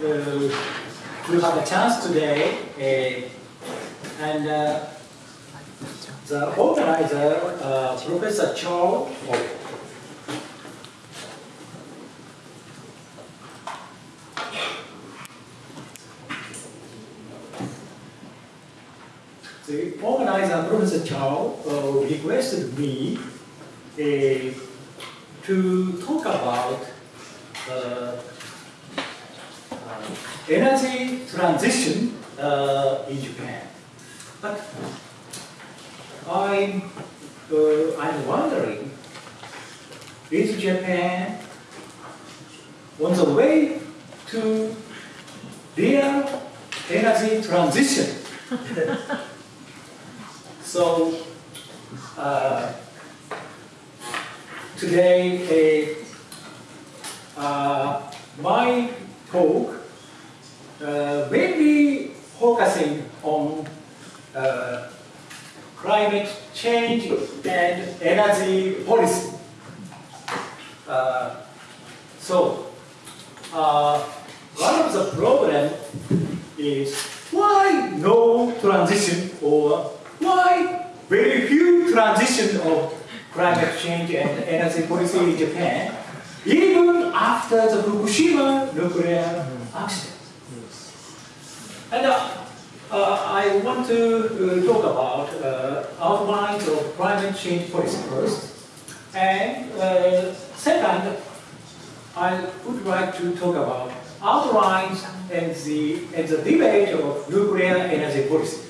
to have a chance today. Uh, and uh, the organizer, uh, Professor Cho, the organizer, Professor Chow, uh, requested me uh, to talk about uh, uh energy transition uh, in Japan. But I'm, uh, I'm wondering, is Japan on the way to real energy transition? So uh, today, uh, my talk uh, will be focusing on uh, climate change and energy policy. Uh, so, uh, one of the problems is why no transition or why very few transition of climate change and energy policy in Japan, even after the Fukushima nuclear accident. And uh, uh, I want to uh, talk about outlines of climate change policy first. And second, I would like to talk about outlines and the, and the debate of nuclear energy policy.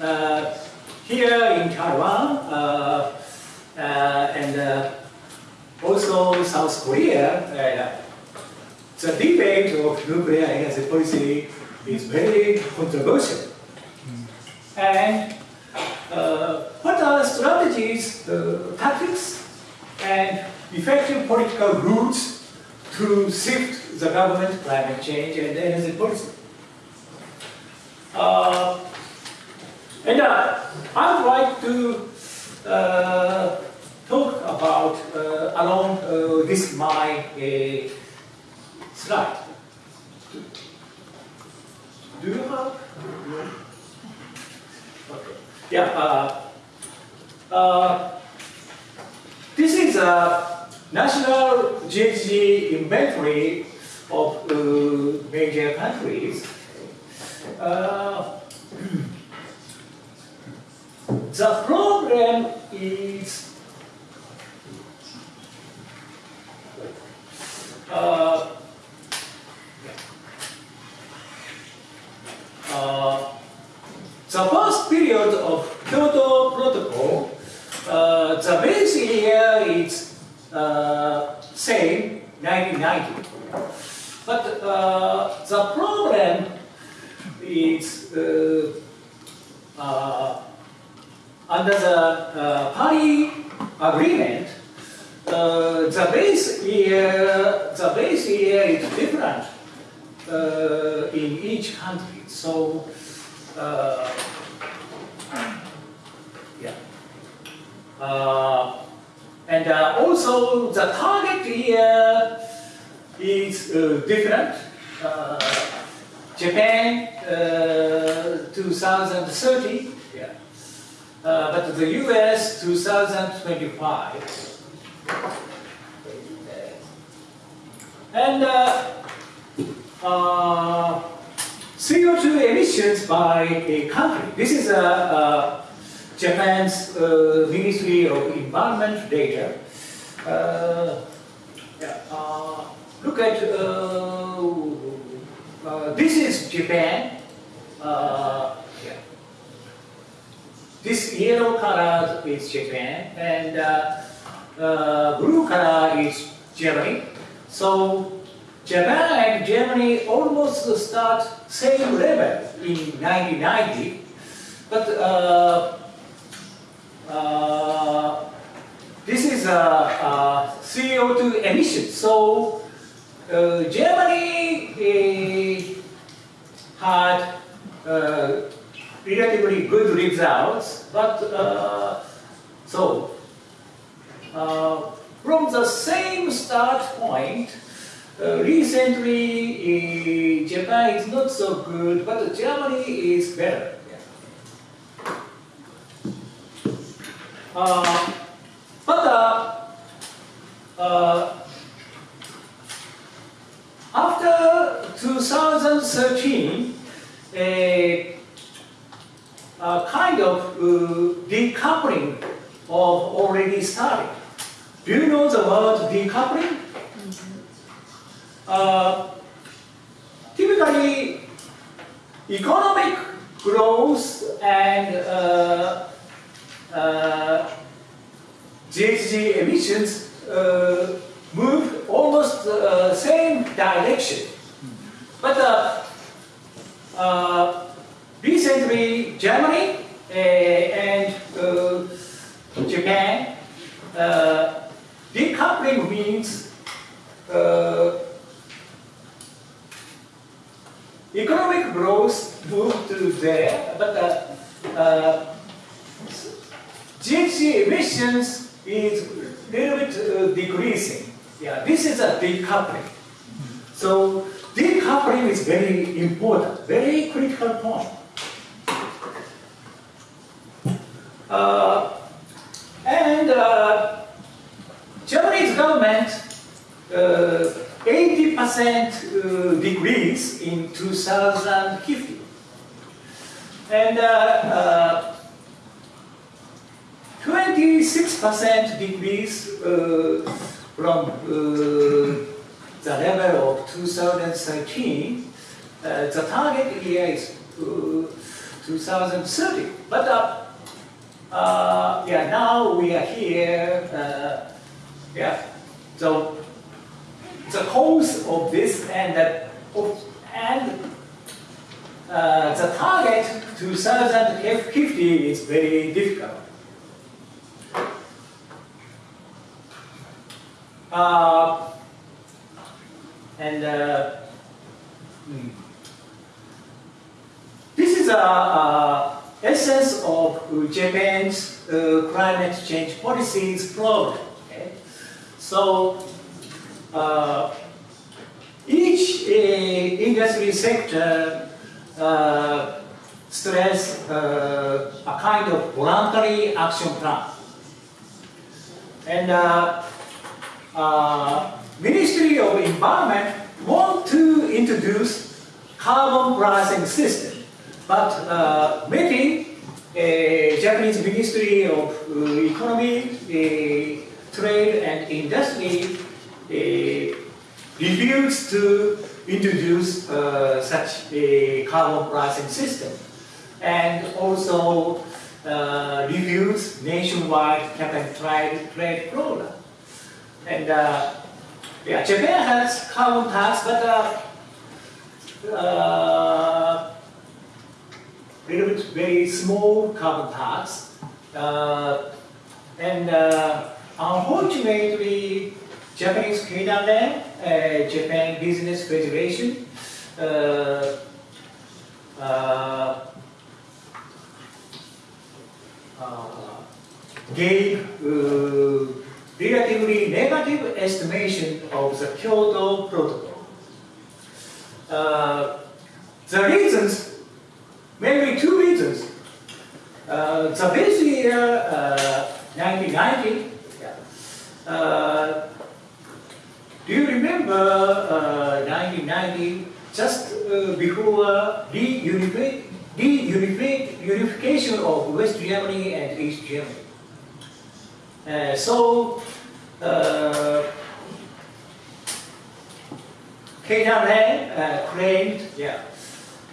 Uh, here in Taiwan uh, uh, and also South Korea, the debate of nuclear energy policy is very controversial. And uh, what are the strategies, uh, tactics, and effective political routes to shift the government climate change and energy policy? Uh, and uh, I would like to uh, talk about uh, along uh, this my uh, slide. Do you have? Okay. Yeah. Uh, uh this is a national GHG inventory of uh, major countries. Uh, the problem is uh, uh, the first period of Kyoto Protocol, uh, the base year is uh, same 1990. But uh, the problem is uh, uh, under the uh, Paris Agreement, uh, the base year, the base year is different uh, in each country. So, uh, yeah. Uh, and uh, also the target year is different. Japan 2030 uh, but the US 2025. And uh, uh, CO2 emissions by a country. This is uh, uh, Japan's uh, Ministry of Environment data. Yeah, look at, this is Japan. This yellow color is Japan and blue color is Germany. So Japan and Germany almost start same level in 1990, but uh, uh, this is a, a, CO2 emission. So uh, Germany had uh, relatively good results, but uh, so uh, from the same start point, uh, recently, uh, Japan is not so good, but Germany is better. Yeah. Uh, but uh, uh, after 2013, a, a kind of uh, decoupling of already started. Do you know the word decoupling? Typically, economic growth and uh, uh, GHG emissions uh, move almost uh, same direction. But recently, Germany and Japan, decoupling means uh, economic growth moved to there, but uh, uh, GHG emissions is a little bit uh, decreasing. Yeah, this is a decoupling. So decoupling is very important, very critical point. Uh, and uh, Japanese government, uh, 80% uh, decrease in 2050. And uh, uh, 26% decrease uh, from uh, the level of 2013. Uh, the target year is uh, 2030. But uh, uh, yeah, now we are here. Uh, yeah, so the cause of this and that and uh, the target 2050 is very difficult. Uh, and uh, hmm. this is a essence of Japan's uh, climate change policies program. Okay? So uh, each uh, industry sector uh, stress uh, a kind of voluntary action plan. And uh, uh, Ministry of Environment want to introduce carbon pricing system, but maybe uh, Japanese Ministry of Economy, Trade and Industry refused to introduce uh, such a carbon pricing system, and also uh, refused nationwide cap and trade, trade program. And uh, yeah, Japan has carbon tax, but uh, uh, little bit very small carbon tax. Uh, and uh, unfortunately, Japanese Keidanren, uh, Japan Business Federation, uh, uh, uh, gave uh, relatively negative estimation of the Kyoto Protocol. The reasons, mainly two reasons. The base year, uh, 1990, yeah. Do you remember uh, 1990, just uh, before reunifi- unification of West Germany and East Germany? Uh, so, uh, uh, claimed, yeah,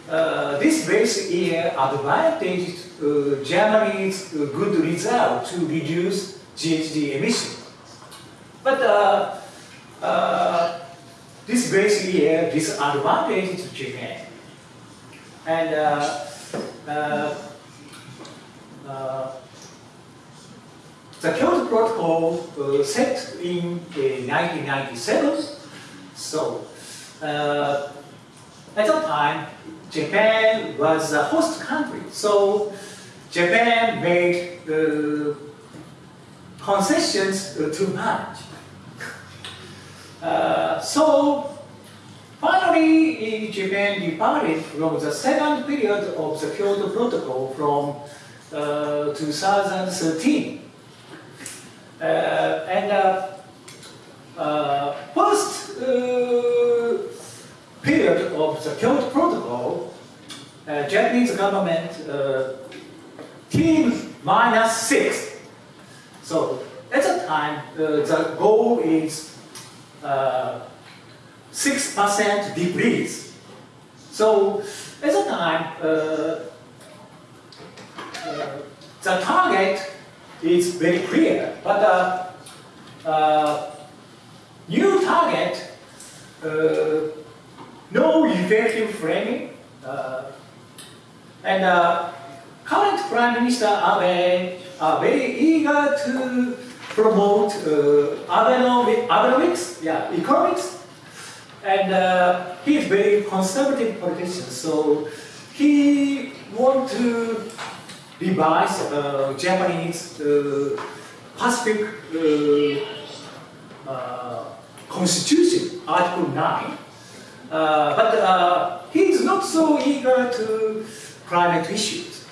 uh, this base year advantaged uh, Germany's uh, good result to reduce GHG emission. But uh, uh, this base year disadvantaged Japan. And uh, uh, uh, the Kyoto Protocol uh, set in uh, 1997. So, uh, at that time, Japan was a host country. So, Japan made uh, concessions uh, too much. Uh, so, finally, Japan departed from the second period of the Kyoto Protocol from uh, 2013. Uh, and uh, uh, first period of the Kyoto Protocol, Japanese government team minus six. So at the time, the goal is percent decrease. So at the time, uh, uh, the target is very clear, but the uh, uh, new target, uh, no effective framing, uh, and uh, current Prime Minister Abe are very eager to promote uh, Abenomics, yeah, Abenomics and uh, he is very conservative politician, so he want to revise uh, Japanese uh, Pacific uh, uh, Constitution, Article 9. Uh, but he is not so eager to climate issues.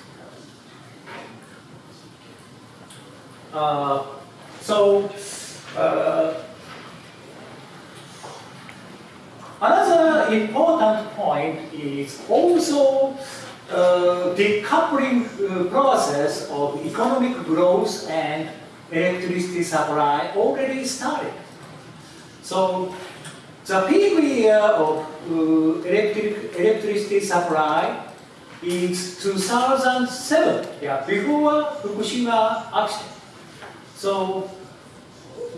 So, uh, important point is also uh, decoupling uh, process of economic growth and electricity supply already started. So, the peak year of uh, electric, electricity supply is 2007, yeah, before Fukushima accident. So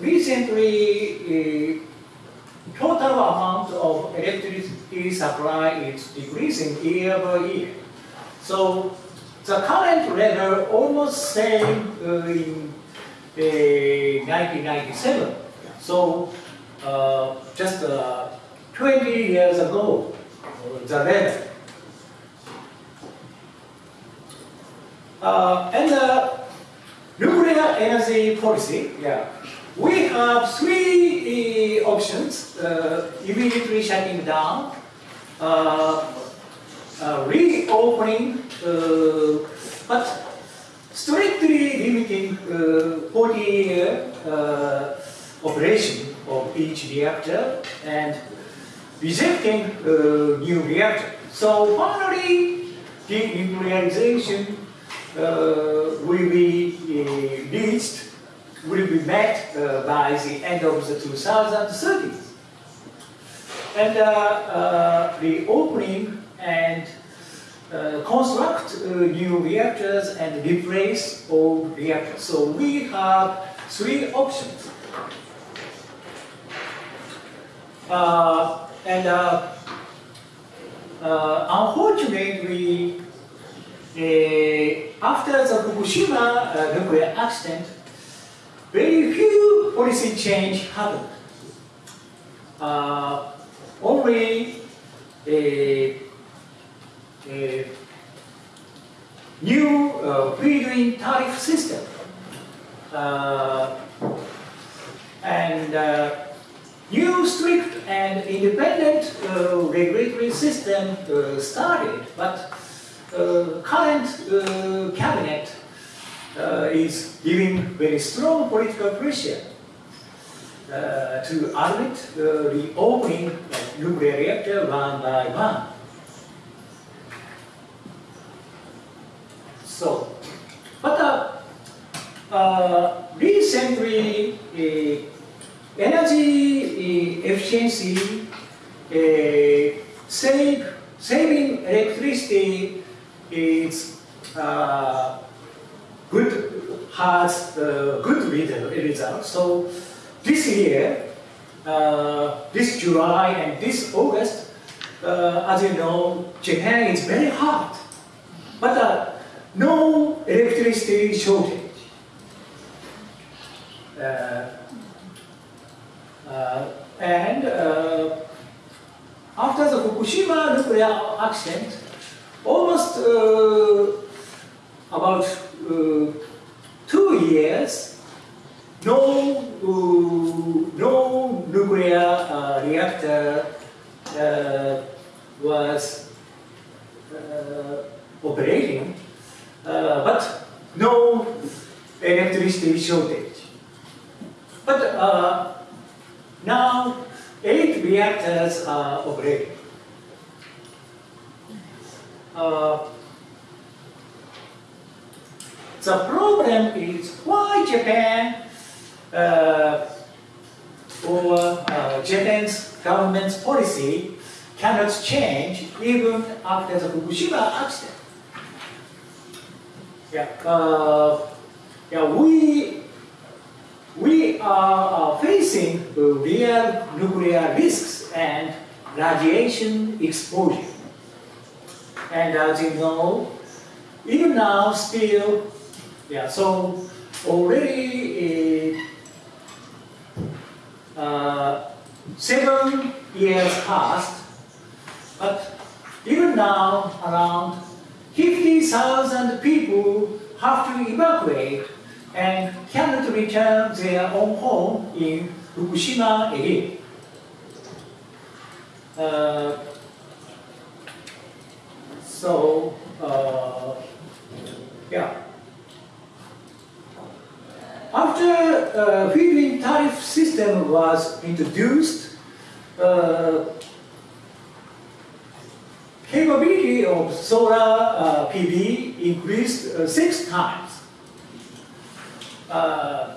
recently, uh, total amount of electricity supply is decreasing year by year. So the current level almost same uh, in uh, 1997. So uh, just uh, 20 years ago, the level. Uh, and nuclear energy policy, yeah. We have three uh, options, uh, immediately shutting down, uh, reopening, but strictly limiting uh, 40 year uh, operation of each reactor and rejecting uh, new reactor. So finally, denuclearization uh, will be uh, reached, will be met uh, by the end of the 2030s. And uh, uh, the opening and uh, construct uh, new reactors and replace old reactors. So we have three options. Uh, and unfortunately, after the Fukushima nuclear accident, very few policy change happened. Uh, only a, a new uh, feed-in tariff system uh, and uh, new strict and independent uh, regulatory system uh, started, but uh, current uh, cabinet uh, is giving very strong political pressure uh, to admit the opening of nuclear reactor one by one. So, but uh, uh, recently, energy efficiency, save, saving electricity is uh, good, has uh, good result-. So this year, uh, this July and this August, uh, as you know, Japan is very hot, but uh, no electricity shortage. Uh, uh, and after the Fukushima nuclear accident, almost about two years, no, uh, no nuclear uh, reactor uh, was uh, operating, uh, but no electricity shortage. But uh, now eight reactors are operating. Uh, the problem is why Japan uh, or uh, Japan's government's policy cannot change even after the Fukushima accident. Yeah, uh, yeah, we we are uh, facing real nuclear risks and radiation exposure. And as you know, even now still, yeah, so already uh, uh, seven years passed, but even now around 50,000 people have to evacuate and cannot return their own home in Fukushima again. Uh, so, uh, yeah. After uh, feed-in tariff system was introduced, uh, capability of solar uh, PV increased uh, six times. Uh,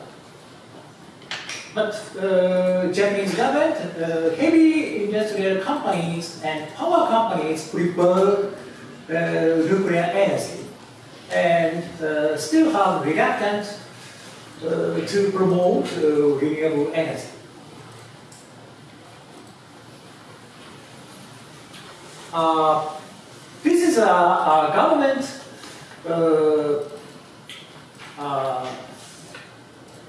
but uh, Japanese government, uh, heavy industrial companies and power companies prefer nuclear energy and still have reluctant to promote uh, renewable energy. Uh, this is a, a government uh, uh,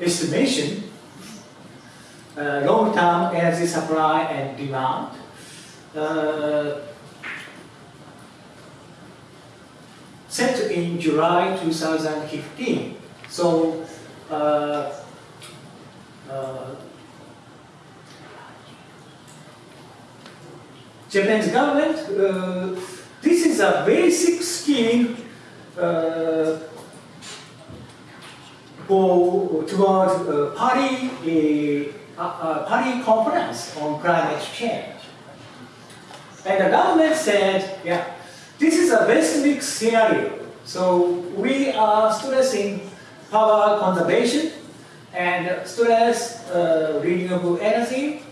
estimation, uh, long-term energy supply and demand. Uh, set in July 2015. So, uh, uh, Japan's government, uh, this is a basic scheme for towards uh, Paris, uh, uh, Paris conference on climate change. And the government said, yeah, this is a basic scenario. So we are stressing power conservation and stress uh, renewable energy,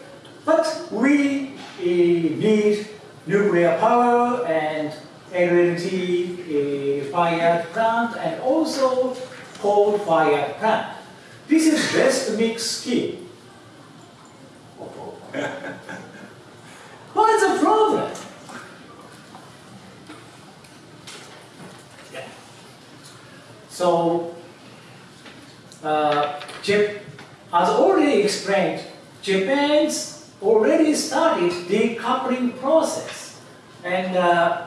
but we uh, need nuclear power and energy uh, fired plant and also coal fired plant. This is best mix scheme. what is the problem? Yeah. So, uh, as already explained, Japan's already started the decoupling process, and uh,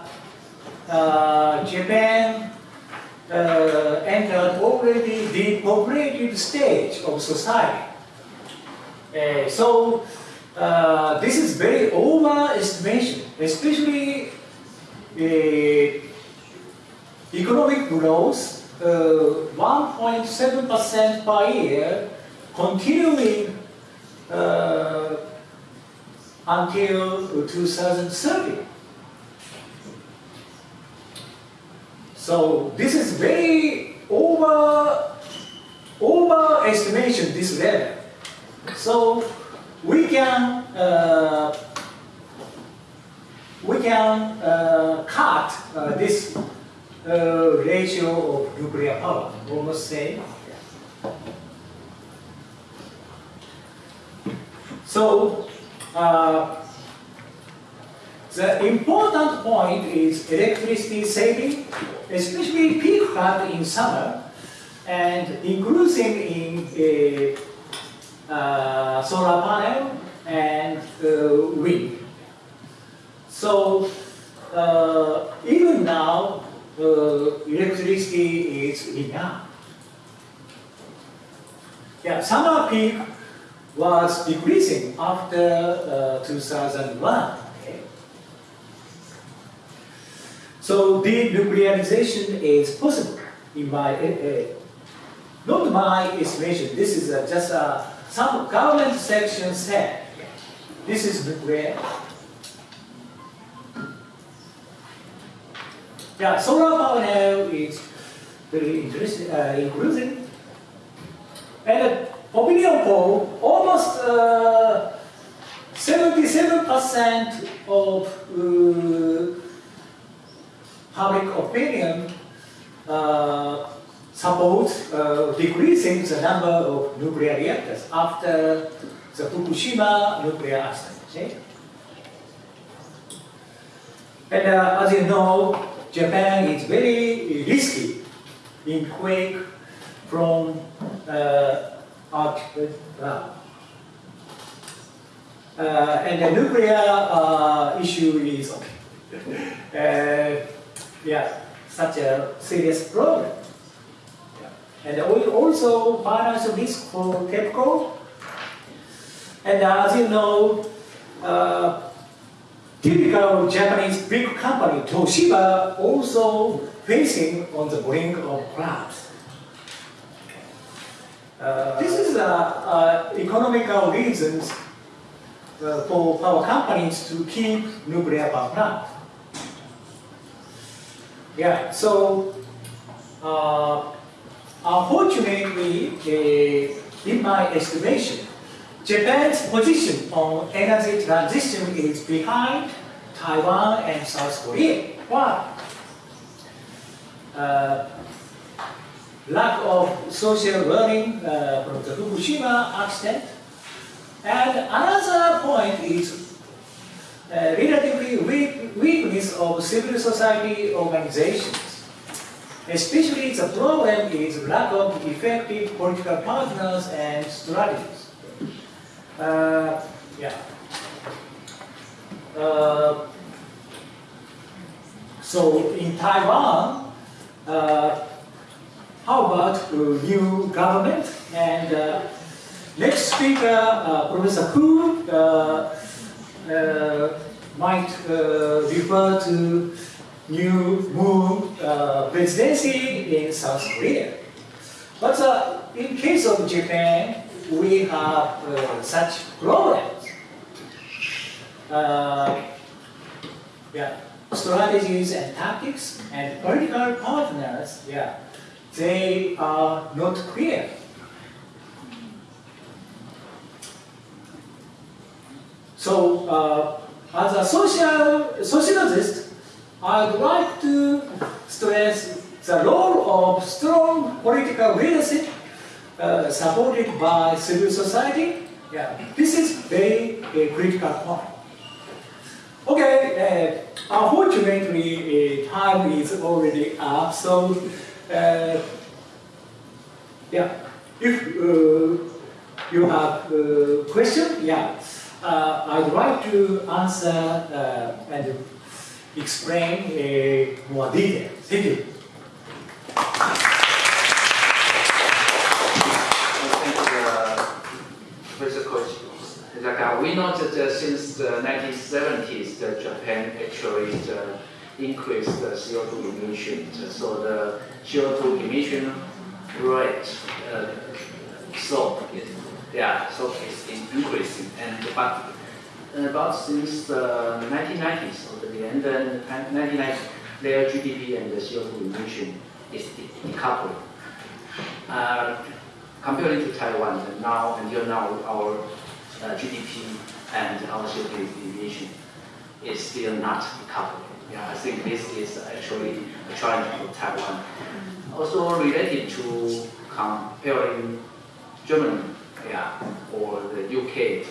uh, Japan uh, entered already the depopulated stage of society. Uh, so uh, this is very overestimation, especially uh, economic growth, 1.7% per year, continuing uh, until 2030. So this is very over overestimation this level. So we can uh, we can uh, cut uh, this uh, ratio of nuclear power, almost same. So uh, the important point is electricity saving, especially peak flood in summer, and increasing in uh, uh, solar panel and uh, wind. So uh, even now, uh, electricity is enough. Yeah, summer peak was decreasing after uh, 2001. Okay? So denuclearization is possible in my, uh, not my estimation, this is uh, just uh, some government section said, this is nuclear. Yeah, solar power now is very interesting, uh, inclusive. And opinion poll, almost 77% uh, of uh, public opinion uh, support uh, decreasing the number of nuclear reactors after the Fukushima nuclear accident. Okay? And uh, as you know, Japan is very risky in quake from uh, uh, uh, and the nuclear uh, issue is okay. uh, yeah, such a serious problem. Yeah. And also financial risk for TEPCO. And as you know, uh, typical Japanese big company, Toshiba, also facing on the brink of collapse. Uh, this is uh, uh, economical reasons uh, for power companies to keep nuclear power plant. Yeah, so uh, unfortunately, uh, in my estimation, Japan's position on energy transition is behind Taiwan and South Korea. Why? Uh, lack of social learning uh, from the Fukushima accident. And another point is uh, relatively weak, weakness of civil society organizations. Especially the problem is lack of effective political partners and strategies. Uh, yeah. Uh, so in Taiwan, uh, how about new government? And uh, next speaker, uh, Professor Hu, uh, might refer to new Moon presidency in South Korea. But in case of Japan, we have uh, such problems. Uh, yeah, strategies and tactics and political partners, yeah, they are not clear. So, uh, as a social sociologist, I'd like to stress the role of strong political leadership uh, supported by civil society. Yeah, this is very uh, critical point. Okay, uh, unfortunately, uh, time is already up, so uh, yeah, if uh, you have a question, yeah, I'd like to answer and explain more detail. Thank you. We know that uh, since the 1970s, that Japan actually uh, increased the CO2 emissions. So the CO2 emission rate, uh, so yeah, so it's increasing. And but about since the 1990s, or the end of the 1990s, their GDP and the CO2 emission is decoupling. Uh, comparing to Taiwan, now until now, our uh, GDP and our GDP emission is still not decoupled. Yeah, I think this is actually a challenge for Taiwan. Also related to comparing Germany yeah, or the UK,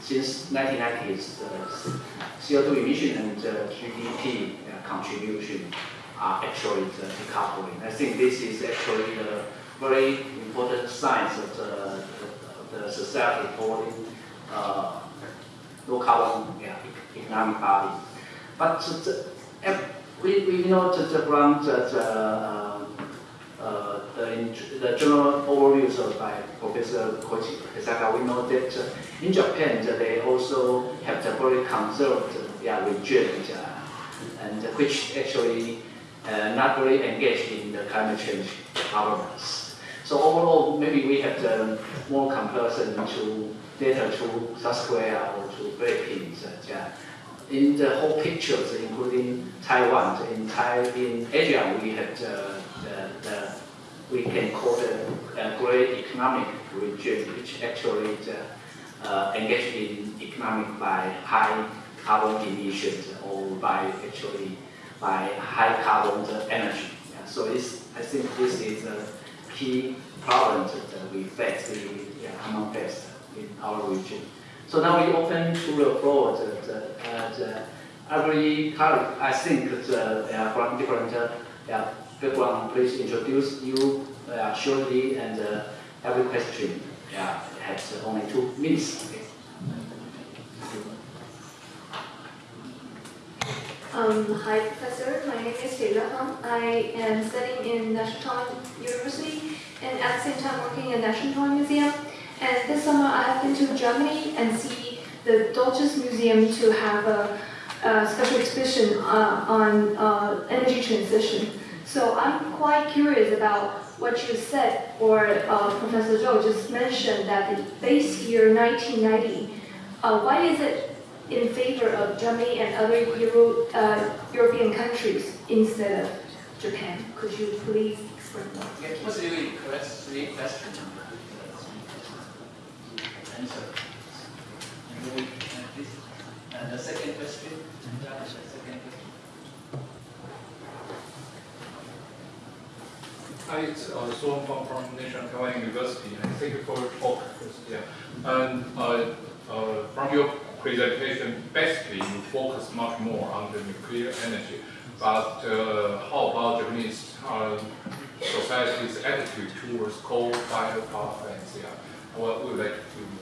since 1990s, the CO2 emission and the GDP uh, contribution are actually the decoupling. I think this is actually a very important sign of the, the, the society towards uh, carbon yeah, economic body. But the, we, we know that the ground that uh, uh, the, the general overviews of by Professor Koichi Hisaka, we know that uh, in Japan they also have the very conservative yeah, regime. and which actually uh, not very engaged in the climate change governance. So overall, maybe we have the more comparison to data to South Korea or to Philippines. Uh, yeah. In the whole pictures, including Taiwan, in, in Asia, we have the, the, the we can call it a great economic region, which actually uh, uh, engaged in economic by high carbon emissions or by actually by high carbon energy. Yeah, so it's, I think this is a key problem that we face we, yeah, among best in our region. So now we open to the floor. The, uh, every colleague, I think, the, uh, from different uh, background, please introduce you uh, shortly and uh, every question yeah, has only two minutes. Okay. Um, hi, Professor. My name is Taylor Hung. I am studying in National University and at the same time working in National Museum. And this summer I have been to Germany and see the Deutsches Museum to have a, a special exhibition uh, on uh, energy transition. So I'm quite curious about what you said, or uh, Professor Zhou just mentioned that the base year 1990. Uh, why is it in favor of Germany and other Euro, uh, European countries instead of Japan. Could you please explain? Yeah, it was really correct three Answer. And, we, and the second question. The second question. Hi, it's uh, Suan from National Taiwan University. And thank you for your talk. Yeah. And uh, uh, from your presentation, basically you focus much more on the nuclear energy. But uh, how about Japanese uh, society's attitude towards coal-fired power plants? Yeah, what would like to?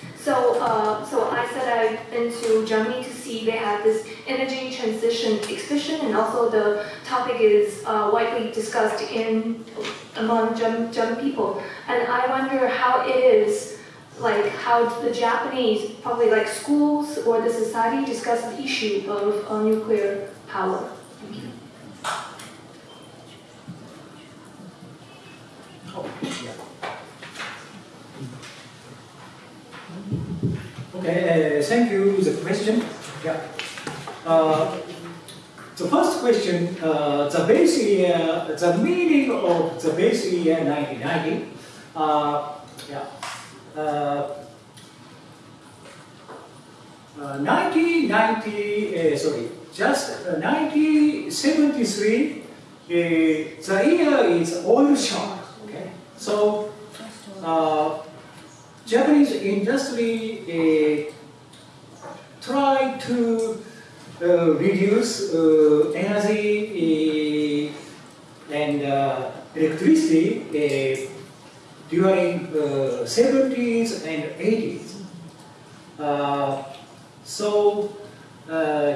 So, uh, so I said I've been to Germany to see they have this energy transition exhibition, and also the topic is uh, widely discussed in among German, German people. And I wonder how it is, like how the Japanese, probably like schools or the society, discuss the issue of uh, nuclear power. Thank you. Oh, yeah. Okay, uh, thank you for the question. Yeah. Uh, the first question, uh, the base year, the meaning of the base year 1990. Uh, yeah. Uh, uh, 1990, uh, sorry, just uh, 1973, uh, the year is oil shock. Okay, so uh, Japanese industry uh, try to uh, reduce uh, energy uh, and uh, electricity uh, during uh, 70s and 80s. Uh, so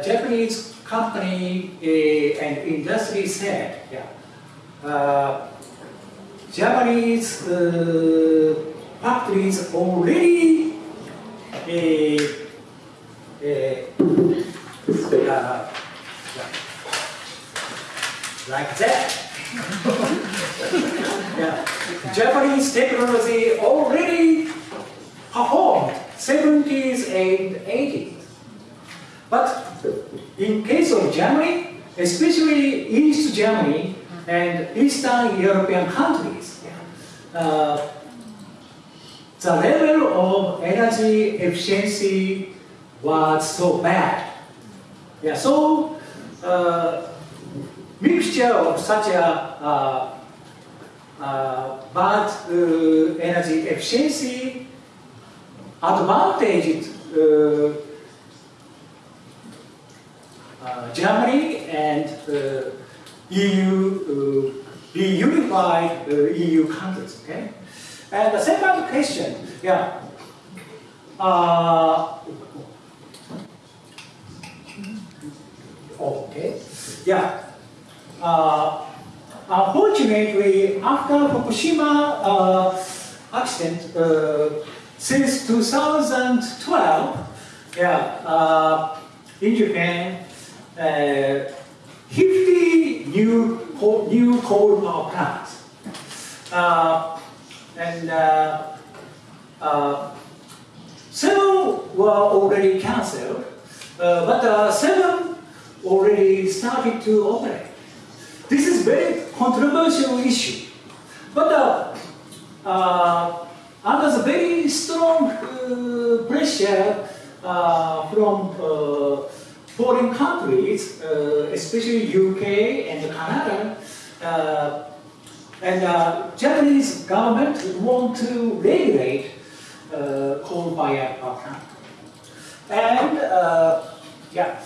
Japanese company and industry said, yeah, Japanese factories already uh, uh, uh, like that. yeah. Japanese technology already performed 70s and 80s. But in case of Germany, especially East Germany and Eastern European countries, uh, the level of energy efficiency was so bad. Yeah, so uh, mixture of such a uh, uh, bad uh, energy efficiency advantaged uh, uh, Germany and EU, uh, the unified EU countries. Okay, and the second question, yeah, uh, okay, yeah. Uh, unfortunately, after Fukushima uh, accident, uh, since 2012, yeah, uh, in Japan, uh, 50 new coal, new coal power plants. And uh, uh, seven were already cancelled, uh, but uh, seven already started to operate. This is very controversial issue, but uh, under the very strong pressure from foreign countries, uh, especially UK and Canada, uh, and uh, Japanese government want to regulate uh, coal-fired power plant. And uh, yeah,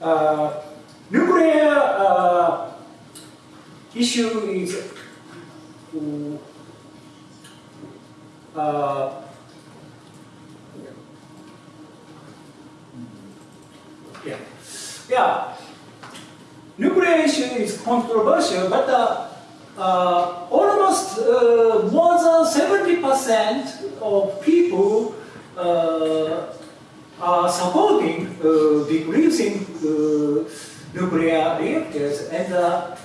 uh, nuclear uh, issue is uh, yeah, yeah. Nuclear issue is controversial, but uh, uh, almost uh, more than 70% of people uh, are supporting uh, decreasing uh, nuclear reactors and uh,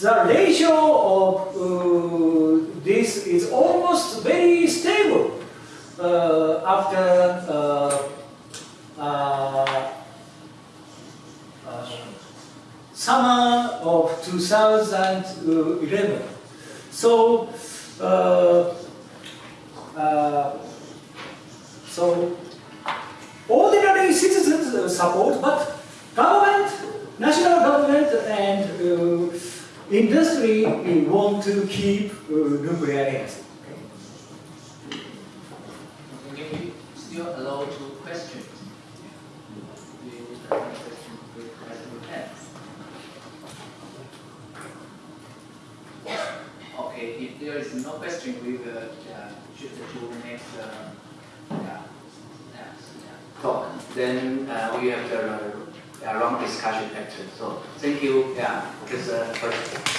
the ratio of uh, this is almost very stable uh, after uh, uh, uh, summer 2011. So, uh, uh, so ordinary citizens uh, support, but government, national government, and industry want to keep nuclear energy. Can we still allow two questions? Do you have any question with raising hands? Okay, if there is no question, we will uh, shoot to next uh, yeah, yeah, talk. Then uh, we have the uh, long discussion actually. So thank you, yeah, Professor.